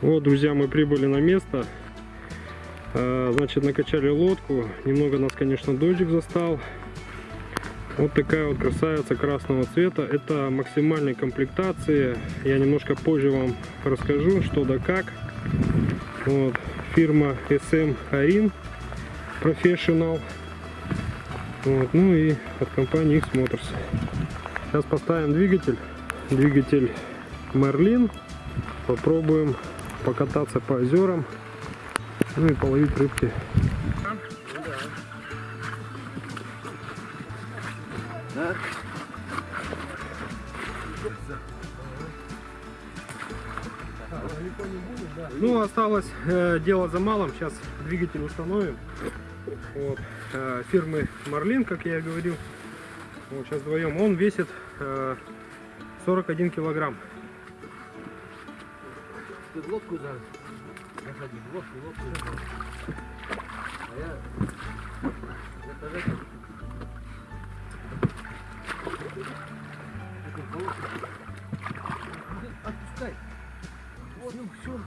Вот, друзья, мы прибыли на место. А, Значит, накачали лодку. Немного нас, конечно, дождик застал. Вот такая вот красавица красного цвета. Это максимальной комплектации. Я немножко позже вам расскажу, что да как. Вот. Фирма SM Arin Professional. Вот. Ну и от компании X Motors. Сейчас поставим двигатель. Двигатель Merlin. Попробуем покататься по озерам. Ну и половить рыбки. Ну, осталось э, дело за малым. Сейчас двигатель установим. Вот. Э, фирмы Марлин, как я и говорил. Вот, сейчас вдвоем. Он весит э, 41 килограмм. Тут лодку зараз. Заходи, лодку, лодку. А я... Это же... Отпускай. Вот, ну все.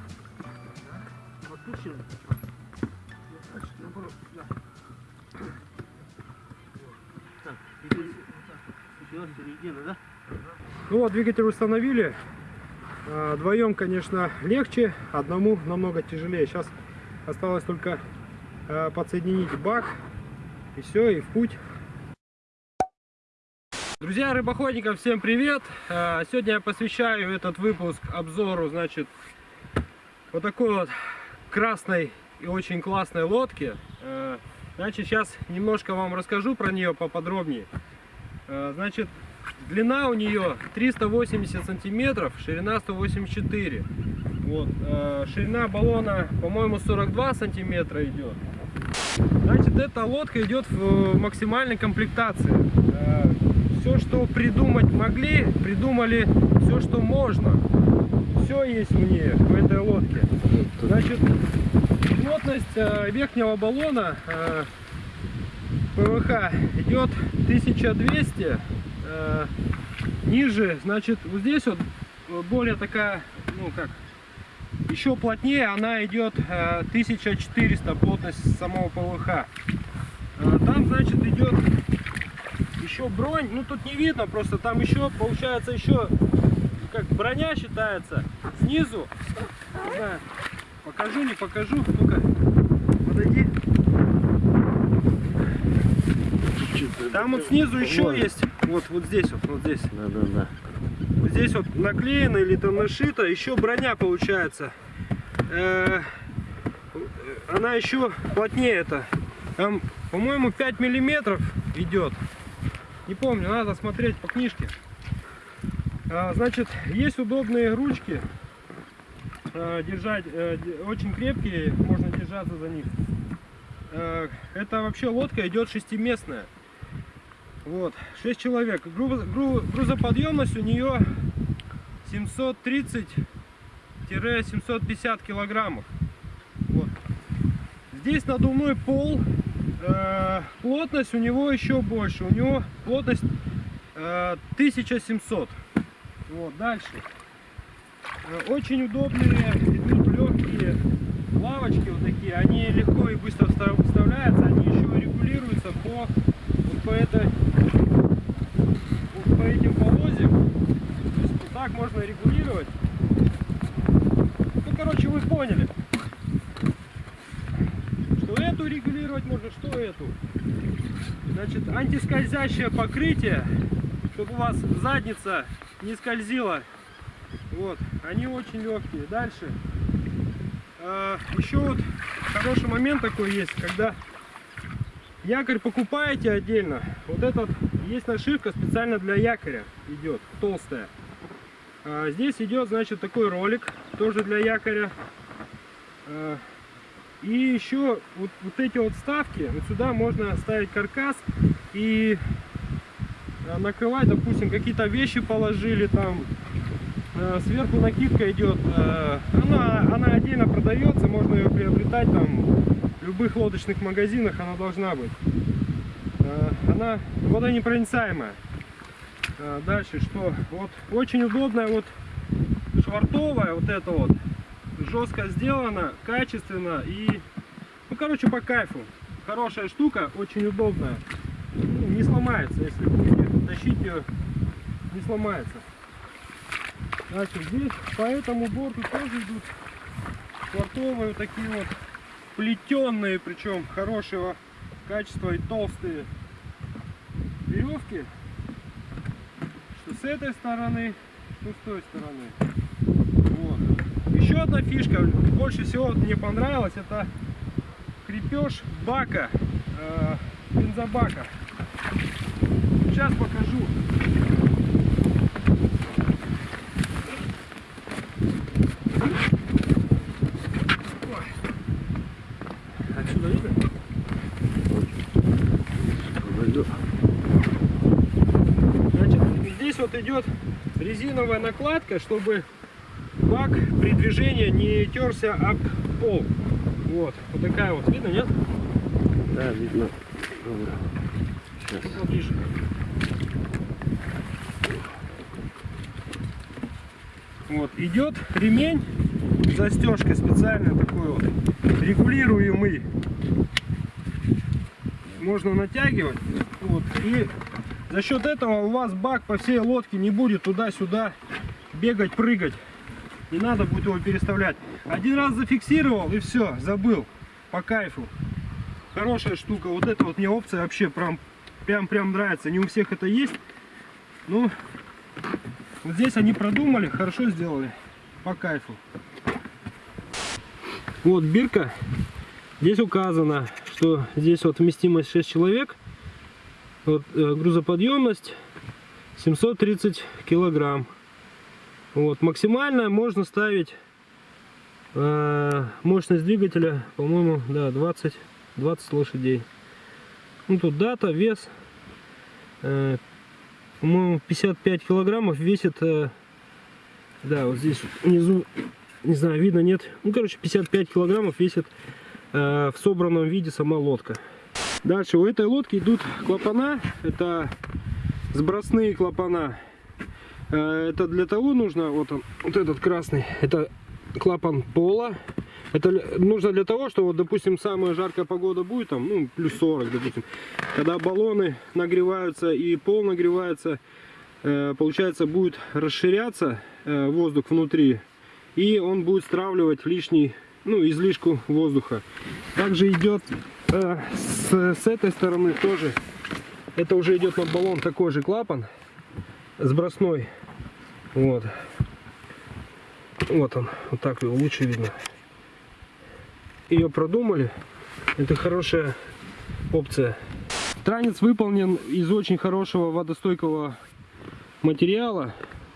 Отпущен. Наоборот, да. Так, середина, да? Ну вот, двигатель установили. А, Вдвоем, конечно, легче, одному намного тяжелее. Сейчас осталось только а, подсоединить бак, и все, и в путь. Друзья рыбоходникам, всем привет! А, Сегодня я посвящаю этот выпуск обзору, значит, вот такой вот красной и очень классной лодки. А, Значит, сейчас немножко вам расскажу про нее поподробнее. Значит, длина у нее 380 сантиметров, ширина 184. Вот, э, ширина баллона, по-моему, 42 сантиметра идет. Значит, эта лодка идет в э, максимальной комплектации. все, что придумать могли, придумали все, что можно. Все есть в ней, в этой лодке. Значит, плотность э, верхнего баллона э, ПВХ идет 1200 э, ниже значит вот здесь вот э, более такая ну как еще плотнее она идет э, 1400 плотность самого ПВХ. Э, там значит идет еще бронь ну тут не видно просто там еще получается еще как броня считается снизу. Не знаю, покажу не покажу ну-ка подойди. Там вот снизу еще есть, вот, вот здесь вот, вот здесь. Да, да, да. Вот здесь вот наклеено или там нашито, еще броня получается. Э, Она еще плотнее это. Там, по-моему, 5 миллиметров идет. Не помню, надо смотреть по книжке. А, Значит, есть удобные ручки. э, Держать, э, де- очень крепкие, можно держаться за них. Э, Это вообще лодка идет шестиместная. Вот, 6 человек. Груз- гру- грузоподъемность у нее 730-750 килограммов. Вот. Здесь надувной пол. Э, плотность у него еще больше. У него плотность э, 1700. Вот, дальше. Э, очень удобные, идут легкие лавочки вот такие. Они легко и быстро вста- вставляются. Они еще регулируются по, вот по этой вот по этим полозьям. То есть вот так можно регулировать. Ну, короче, вы поняли. Что эту регулировать можно, что эту. Значит, антискользящее покрытие, чтобы у вас задница не скользила. Вот, они очень легкие. Дальше. А, еще вот хороший момент такой есть, когда якорь покупаете отдельно. Вот этот есть нашивка специально для якоря идет, толстая. А здесь идет, значит, такой ролик, тоже для якоря. А, и еще вот, вот эти вот вставки, вот сюда можно ставить каркас и а, накрывать, допустим, какие-то вещи положили там. Сверху накидка идет, она, она отдельно продается, можно ее приобретать там в любых лодочных магазинах, она должна быть. Она водонепроницаемая. А, Дальше что? Вот очень удобная вот швартовая вот это вот. жестко сделано, качественно и, ну, короче, по кайфу. Хорошая штука, очень удобная. Ну, не сломается, если будете тащить ее, не сломается. Значит, здесь по этому борту тоже идут вот такие вот плетенные, причем хорошего качества и толстые веревки. С этой стороны, что с той стороны. Вот. Еще одна фишка, больше всего мне понравилась, это крепеж бака, э, бензобака. Сейчас покажу. Отсюда видно? Значит, здесь вот идет резиновая накладка, чтобы бак при движении не терся об пол. Вот, вот такая вот, видно, нет? Да, видно. Ну, Поближе. Вот, идет ремень, застежка специально такой вот, регулируемый. Можно натягивать. Вот, и за счет этого у вас бак по всей лодке не будет туда-сюда бегать, прыгать. Не надо будет его переставлять. Один раз зафиксировал и все, забыл. По кайфу. Хорошая штука. Вот эта вот мне опция вообще прям, прям, прям нравится. Не у всех это есть. Ну, вот здесь они продумали, хорошо сделали. По кайфу. Вот бирка. Здесь указано, что здесь вот вместимость 6 человек. Вот, э, грузоподъемность 730 килограмм. Вот, максимально можно ставить э, мощность двигателя, по-моему, да, 20, 20 лошадей. Ну, тут дата, вес. Э, по-моему, 55 килограммов весит, э, да, вот здесь внизу, не знаю, видно, нет. Ну, короче, 55 килограммов весит э, в собранном виде сама лодка. Дальше у этой лодки идут клапана, это сбросные клапана. Э, Это для того нужно, вот он, вот этот красный, это клапан пола. Это нужно для того, что, вот, допустим, самая жаркая погода будет, там, ну, плюс 40, допустим. Когда баллоны нагреваются и пол нагревается, э, получается, будет расширяться э, воздух внутри. И он будет стравливать лишний, ну, излишку воздуха. Также идет с, с этой стороны тоже. Это уже идет на баллон такой же клапан сбросной. Вот. Вот он. Вот так его лучше видно. Ее продумали. Это хорошая опция. Транец выполнен из очень хорошего водостойкого материала.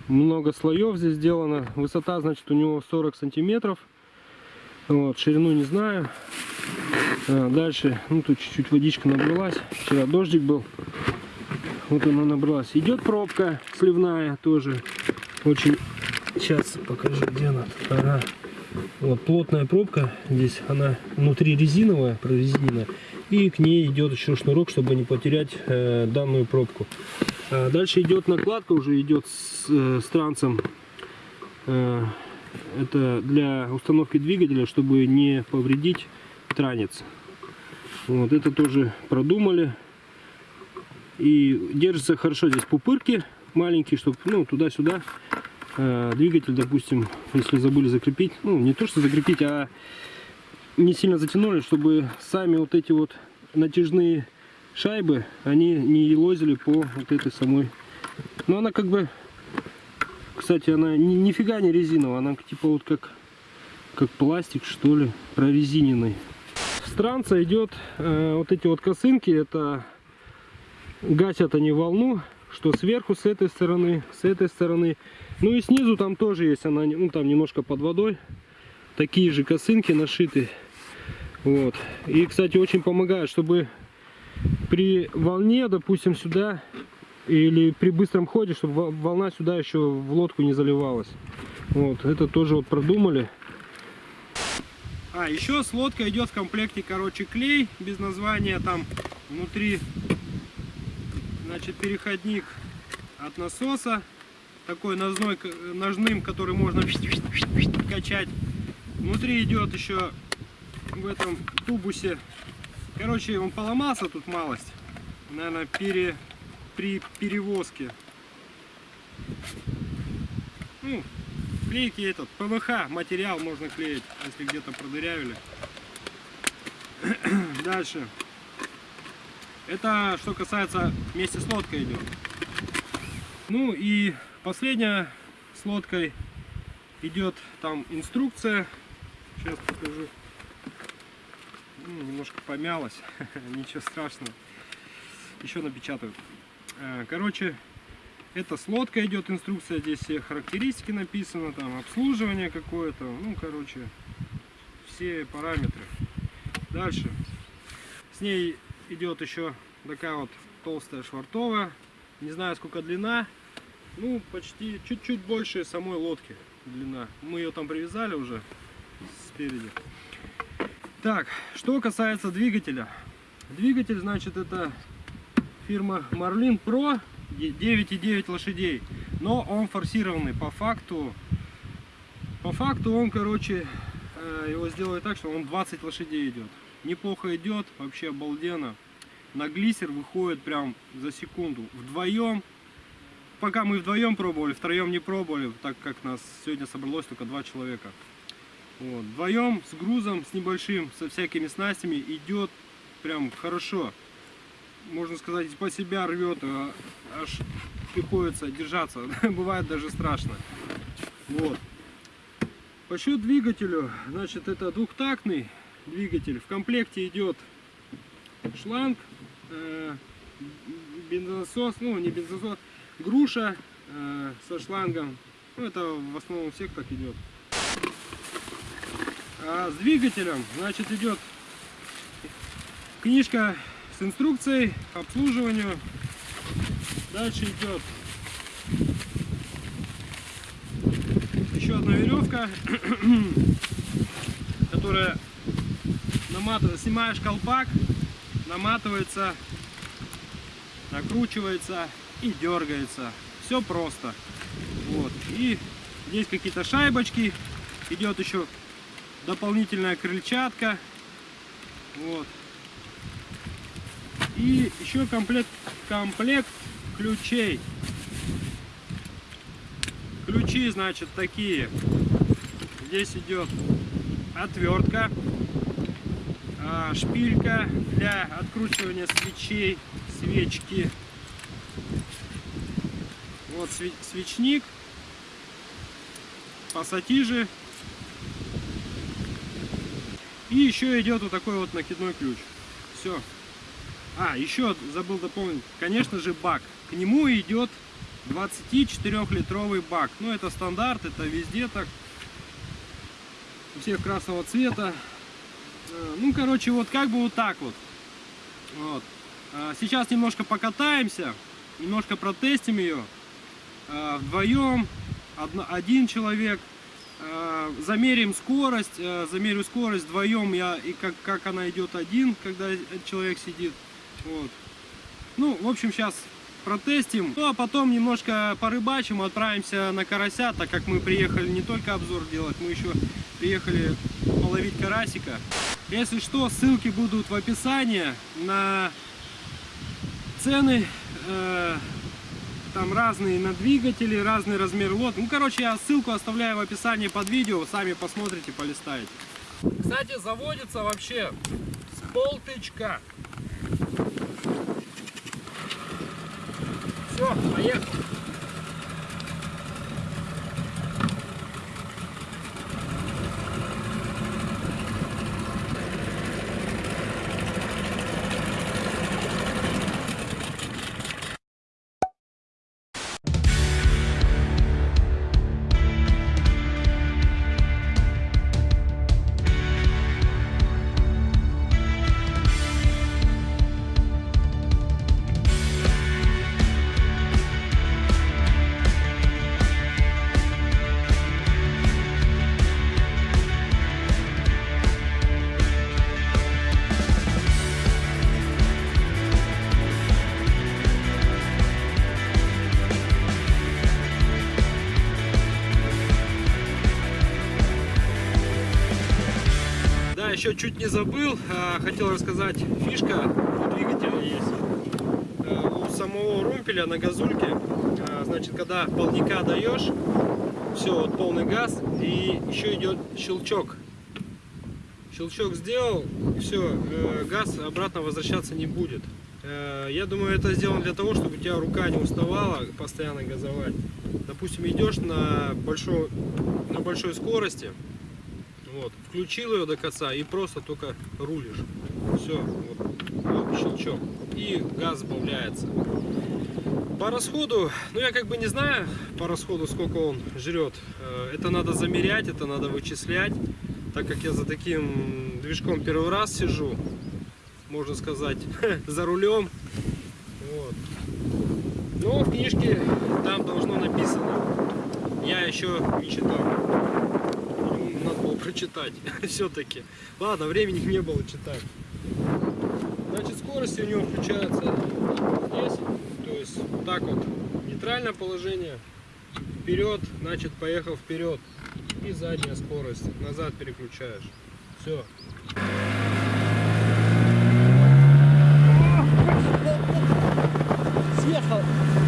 Много слоев здесь сделано. Высота, значит, у него 40 сантиметров. Вот, ширину не знаю. А, дальше, ну тут чуть-чуть водичка набралась. Вчера дождик был. Вот она набралась. Идет пробка сливная тоже. Очень. Сейчас покажу, где она. Ага. Вот плотная пробка. Здесь она внутри резиновая, прорезиненная. И к ней идет еще шнурок, чтобы не потерять э, данную пробку. А дальше идет накладка, уже идет с, э, с трансом. Э, это для установки двигателя, чтобы не повредить транец. Вот это тоже продумали. И держится хорошо здесь пупырки маленькие, чтобы ну, туда-сюда э, двигатель, допустим, если забыли закрепить, ну не то что закрепить, а не сильно затянули, чтобы сами вот эти вот натяжные шайбы, они не елозили по вот этой самой. Но она как бы, кстати, она ни, нифига не резиновая, она типа вот как, как пластик что ли, прорезиненный. С транса идет э, вот эти вот косынки, это гасят они волну, что сверху с этой стороны, с этой стороны. Ну и снизу там тоже есть, она ну, там немножко под водой. Такие же косынки нашиты. Вот. И, кстати, очень помогает, чтобы при волне, допустим, сюда или при быстром ходе, чтобы во- волна сюда еще в лодку не заливалась. Вот, это тоже вот продумали. А, еще с лодкой идет в комплекте, короче, клей без названия там внутри значит переходник от насоса такой ножной, ножным который можно качать Внутри идет еще в этом тубусе. Короче, он поломался тут малость. Наверное, пере, при перевозке. Ну, клейки этот, ПВХ материал можно клеить, если где-то продырявили. Дальше. Это что касается вместе с лодкой идет. Ну и последняя с лодкой идет там инструкция. Сейчас покажу. Ну, немножко помялась, ничего страшного. Еще напечатаю. Э, Короче, это с лодкой идет инструкция, здесь все характеристики написано, там обслуживание какое-то, ну короче, все параметры. Дальше. С ней идет еще такая вот толстая швартовая. Не знаю сколько длина. Ну, почти чуть-чуть больше самой лодки длина. Мы ее там привязали уже спереди. Так, что касается двигателя. Двигатель, значит, это фирма Marlin Pro 9,9 лошадей. Но он форсированный. По факту, по факту он, короче, э, его сделали так, что он 20 лошадей идет. Неплохо идет, вообще обалденно. На глиссер выходит прям за секунду. Вдвоем, пока мы вдвоем пробовали, втроем не пробовали, так как нас сегодня собралось только два человека. Вот. Вдвоем с грузом, с небольшим, со всякими снастями идет прям хорошо. Можно сказать, по себя рвет, а аж приходится держаться. Бывает даже страшно. Вот. По счет двигателю, значит, это двухтактный двигатель. В комплекте идет шланг, э, бензонасос, ну не бензонасос, груша э, со шлангом. Ну, это в основном всех так идет. А с двигателем, значит, идет книжка с инструкцией обслуживанию. Дальше идет еще одна веревка, которая наматывается, снимаешь колпак, наматывается, накручивается и дергается. Все просто. Вот. И здесь какие-то шайбочки. Идет еще дополнительная крыльчатка. Вот. И еще комплект, комплект ключей. Ключи, значит, такие. Здесь идет отвертка, а, шпилька для откручивания свечей, свечки. Вот свечник, пассатижи. И еще идет вот такой вот накидной ключ. Все. А, еще забыл дополнить. Конечно же бак. К нему идет 24-литровый бак. Ну, это стандарт, это везде так. У всех красного цвета. Э, ну, короче, вот как бы вот так вот. вот. А, сейчас немножко покатаемся, немножко протестим ее. А, вдвоем, один человек. А, замерим скорость, замерю скорость вдвоем, я, и как, как она идет один, когда человек сидит. Вот. Ну, в общем, сейчас протестим. Ну, а потом немножко порыбачим, отправимся на карася, так как мы приехали не только обзор делать, мы еще приехали половить карасика. Если что, ссылки будут в описании на цены. Э, там разные на двигатели, разный размер лодки. Ну, короче, я ссылку оставляю в описании под видео, сами посмотрите, полистаете. Кстати, заводится вообще с полтычка. Все, поехали. Еще чуть не забыл, а, хотел рассказать, фишка у двигателя есть. А, У самого румпеля на газульке, а, значит, когда полника даешь, все, вот полный газ, и еще идет щелчок. Щелчок сделал, все, газ обратно возвращаться не будет. Э, Я думаю, это сделано для того, чтобы у тебя рука не уставала постоянно газовать. Допустим, идешь на большой, на большой скорости, вот, включил ее до конца и просто только рулишь. Все, вот, вот щелчок. И газ сбавляется. По расходу, ну я как бы не знаю по расходу, сколько он жрет. Э, Это надо замерять, это надо вычислять. Так как я за таким движком первый раз сижу, можно сказать, за рулем. Вот. Но в книжке там должно написано. Я еще не читал. Прочитать все-таки. Ладно, времени не было читать. Значит, скорости у него включаются здесь. То есть вот так вот. Нейтральное положение. Вперед, значит, поехал вперед. И задняя скорость. Назад переключаешь. Все. Съехал.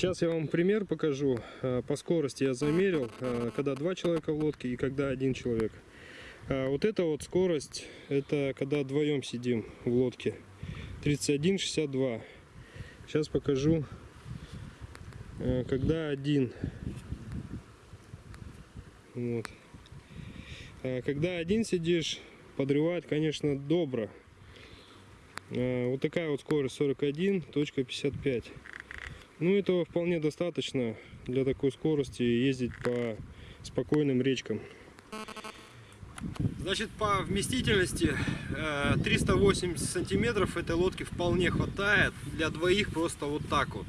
Сейчас я вам пример покажу. Э, По скорости я замерил, э, когда два человека в лодке и когда один человек. А Вот эта вот скорость, это когда вдвоем сидим в лодке. 31,62. Сейчас покажу, э, когда один. Вот. Когда один сидишь, подрывает, конечно, добро. Э, Вот такая вот скорость 41.55. Ну, этого вполне достаточно для такой скорости ездить по спокойным речкам. Значит, по вместительности э, 380 сантиметров этой лодки вполне хватает. Для двоих просто вот так вот.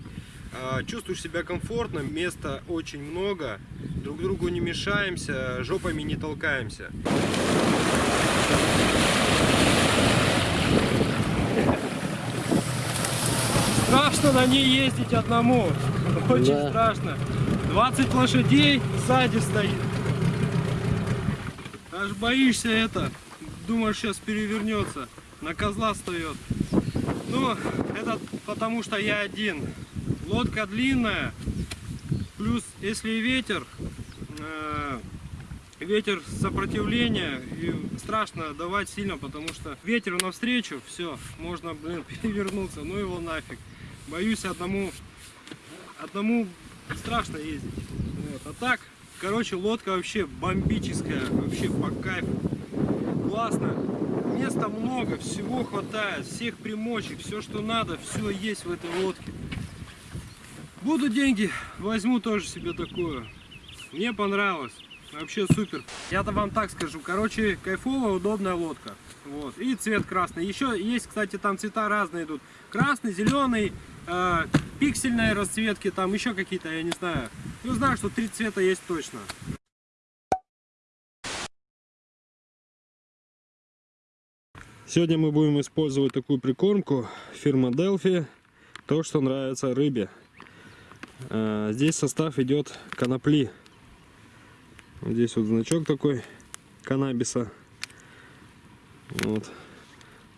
Э, Чувствуешь себя комфортно, места очень много. Друг другу не мешаемся, жопами не толкаемся. Страшно на ней ездить одному. Очень Да. страшно. 20 лошадей сзади стоит. Аж боишься это. Думаешь, сейчас перевернется. На козла встает. Ну, это потому что я один. Лодка длинная. Плюс, если ветер, э, ветер сопротивления, и страшно давать сильно, потому что ветер навстречу, все, можно, блин, перевернуться, ну его нафиг. Боюсь одному, одному страшно ездить. Вот. А так, короче, лодка вообще бомбическая, вообще по кайфу. Классно. Места много, всего хватает, всех примочек, все, что надо, все есть в этой лодке. Будут деньги, возьму тоже себе такую. Мне понравилось. Вообще супер. Я-то вам так скажу. Короче, кайфовая, удобная лодка. Вот. И цвет красный. Еще есть, кстати, там цвета разные идут. Красный, зеленый, э, пиксельные расцветки, там еще какие-то, я не знаю. Ну, знаю, что три цвета есть точно. Сегодня мы будем использовать такую прикормку фирма Delphi. То, что нравится рыбе. А, Здесь состав идет конопли. Здесь вот значок такой каннабиса. Вот.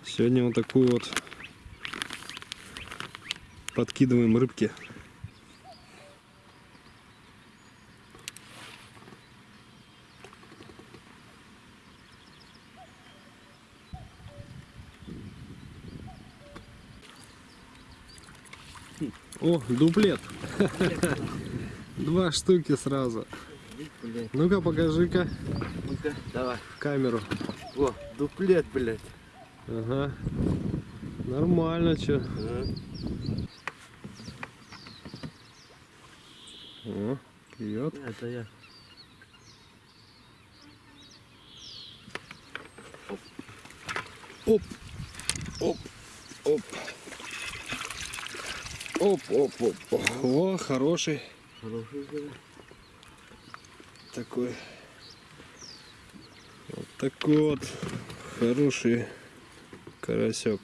Сегодня вот такую вот подкидываем рыбки. О, дуплет. Два штуки сразу. Блядь, Ну-ка, покажи-ка ну-ка, давай. в камеру. О, дуплет, блядь. Ага. Нормально, чё. А? О, клюет. Это я. Оп, оп, оп. Оп, оп, оп. О, хороший Хороший зверь. Такой. Вот такой вот хороший карасек.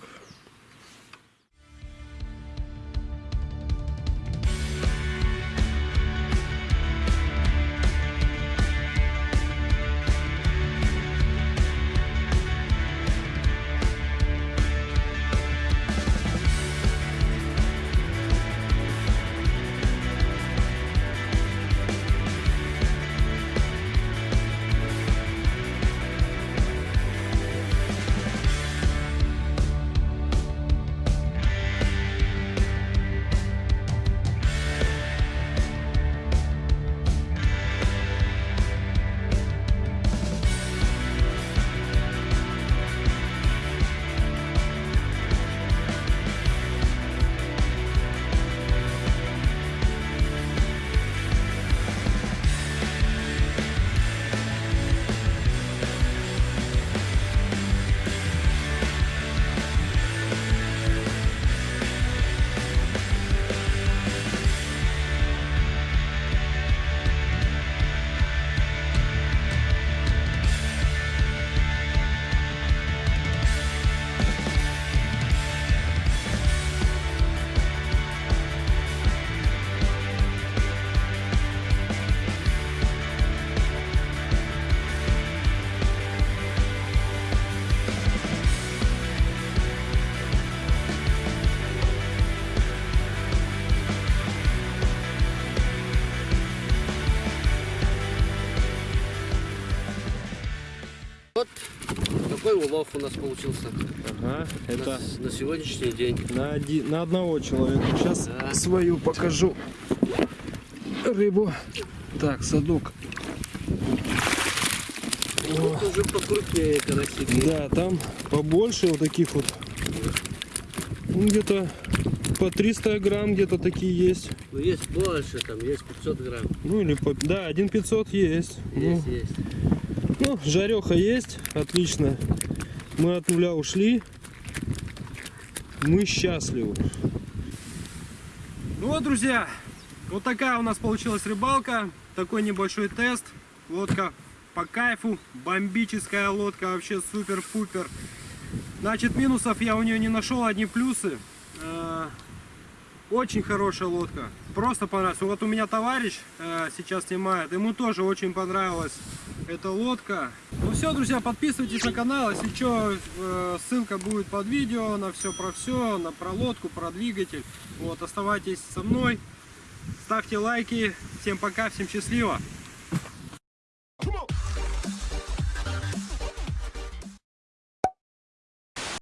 Такой улов у нас получился Ага, это на, на сегодняшний день. на, оди- на одного человека. Сейчас Да. свою покажу рыбу. Так, садок. Вот уже покрупнее карасики. Да, там побольше вот таких вот. Ну, где-то по 300 грамм где-то такие есть. Ну есть больше, там есть 500 грамм. Ну или по... Да, один 500 есть. Есть, Ну, есть. Ну, жареха есть. Отлично. Мы от нуля ушли. Мы счастливы. Ну вот, друзья, вот такая у нас получилась рыбалка. Такой небольшой тест. Лодка по кайфу. Бомбическая лодка. Вообще супер-пупер. Значит, минусов я у нее не нашел, одни плюсы. Э, Очень хорошая лодка. Просто понравилась. Вот у меня товарищ э, сейчас снимает. Ему тоже очень понравилась эта лодка. Ну все, друзья, подписывайтесь на канал. Если что, ссылка будет под видео на все про все, на про лодку, про двигатель. Вот, оставайтесь со мной. Ставьте лайки. Всем пока, всем счастливо.